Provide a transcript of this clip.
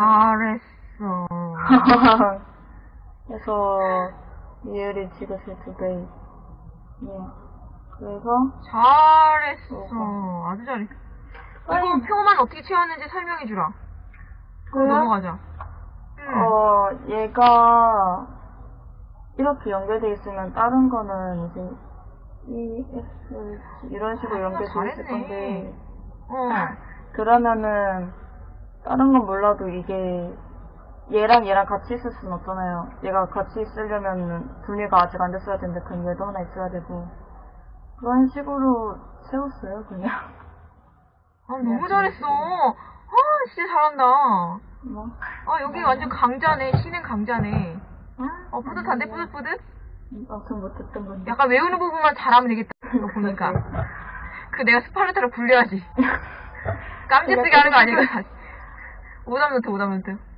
잘했어. 그래서 이율이 지그시 두 배. 예. 그래서 잘했어. 아주 잘했어. 이거 표만 어떻게 채웠는지 설명해 주라. 그럼 그래요? 넘어가자. 응. 어 얘가 이렇게 연결돼 있으면 다른 거는 이제 ES 이런 식으로 아, 연결돼 있을. 건데 어. 그러면은 다른 건 몰라도 이게 얘랑 얘랑 같이 있을 수는 없잖아요. 얘가 같이 있으려면 분위가 아직 안 됐어야 되는데 그럼 얘도 하나 있어야 되고 그런 식으로 세웠어요 그냥. 아, 너무 잘했어. 아, 진짜 잘한다. 뭐. 아, 여기 완전 강자네. 신은 강자네. 아, 어, 뿌듯한데, 뿌듯뿌듯? 아무튼 못했던 건데. 약간 외우는 부분만 잘하면 되겠다. 이거 보니까. 그 내가 스파르타로 굴려야지. 깜찍쓰게 하는 거 아니고. 오답노트, 오답노트.